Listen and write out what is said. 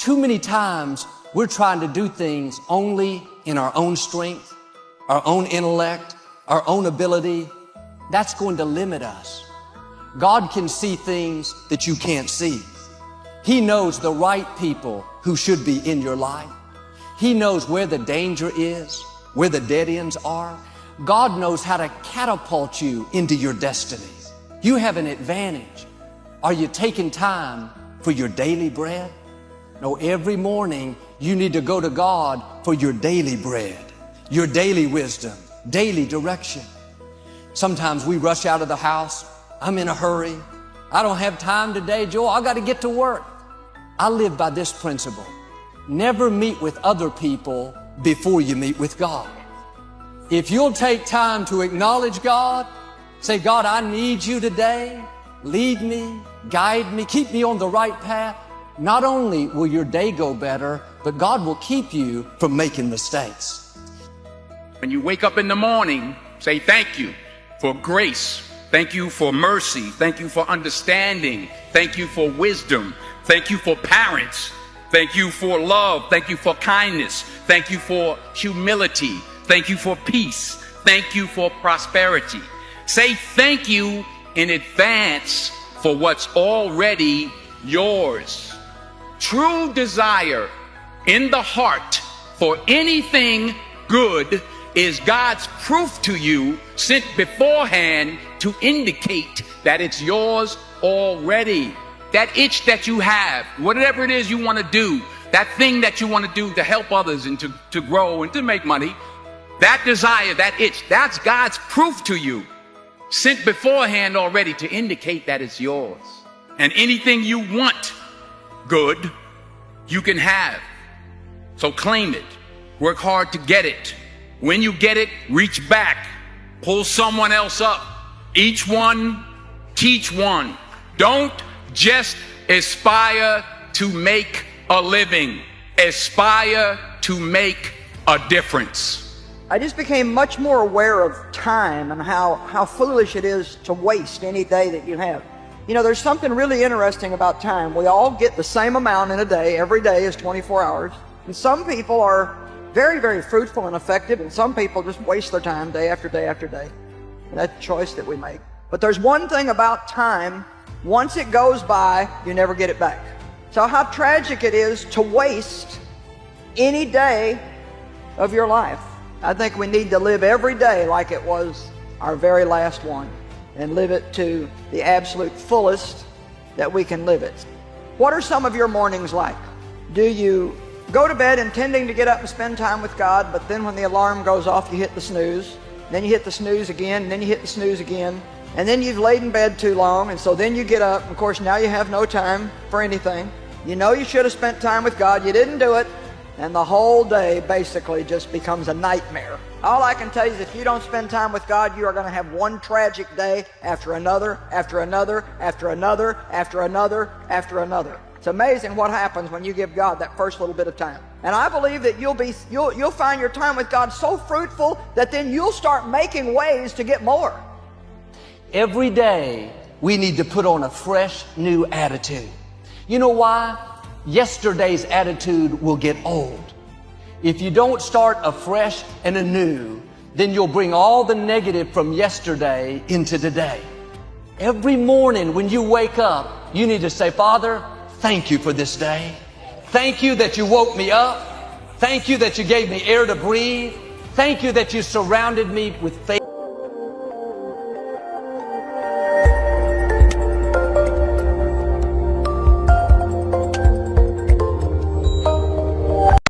Too many times we're trying to do things only in our own strength, our own intellect, our own ability. That's going to limit us. God can see things that you can't see. He knows the right people who should be in your life. He knows where the danger is, where the dead ends are. God knows how to catapult you into your destiny. You have an advantage. Are you taking time for your daily bread? No, every morning you need to go to God for your daily bread, your daily wisdom, daily direction. Sometimes we rush out of the house. I'm in a hurry. I don't have time today, Joel. I got to get to work. I live by this principle. Never meet with other people before you meet with God. If you'll take time to acknowledge God, say, God, I need you today. Lead me, guide me, keep me on the right path. Not only will your day go better, but God will keep you from making mistakes. When you wake up in the morning, say thank you for grace. Thank you for mercy. Thank you for understanding. Thank you for wisdom. Thank you for parents. Thank you for love. Thank you for kindness. Thank you for humility. Thank you for peace. Thank you for prosperity. Say thank you in advance for what's already yours. True desire in the heart for anything good is God's proof to you sent beforehand to indicate that it's yours already. That itch that you have, whatever it is you want to do, that thing that you want to do to help others and to, to grow and to make money, that desire, that itch, that's God's proof to you, sent beforehand already to indicate that it's yours. And anything you want good, you can have. So claim it. Work hard to get it. When you get it, reach back. Pull someone else up. Each one, teach one. Don't just aspire to make a living. Aspire to make a difference. I just became much more aware of time and how, how foolish it is to waste any day that you have. You know, there's something really interesting about time. We all get the same amount in a day. Every day is 24 hours. And some people are very, very fruitful and effective, and some people just waste their time day after day after day. And that's choice that we make. But there's one thing about time, once it goes by, you never get it back. So how tragic it is to waste any day of your life. I think we need to live every day like it was our very last one and live it to the absolute fullest that we can live it. What are some of your mornings like? Do you go to bed intending to get up and spend time with God, but then when the alarm goes off, you hit the snooze. Then you hit the snooze again, then you hit the snooze again. And then you've laid in bed too long, and so then you get up. Of course, now you have no time for anything. You know you should have spent time with God. You didn't do it. And the whole day basically just becomes a nightmare. All I can tell you is if you don't spend time with God, you are going to have one tragic day after another, after another, after another, after another, after another. It's amazing what happens when you give God that first little bit of time. And I believe that you'll be you'll you'll find your time with God so fruitful that then you'll start making ways to get more. Every day we need to put on a fresh new attitude. You know why? Yesterday's attitude will get old. If you don't start afresh and anew, then you'll bring all the negative from yesterday into today. Every morning when you wake up, you need to say, Father, Thank you for this day. Thank you that you woke me up. Thank you that you gave me air to breathe. Thank you that you surrounded me with faith.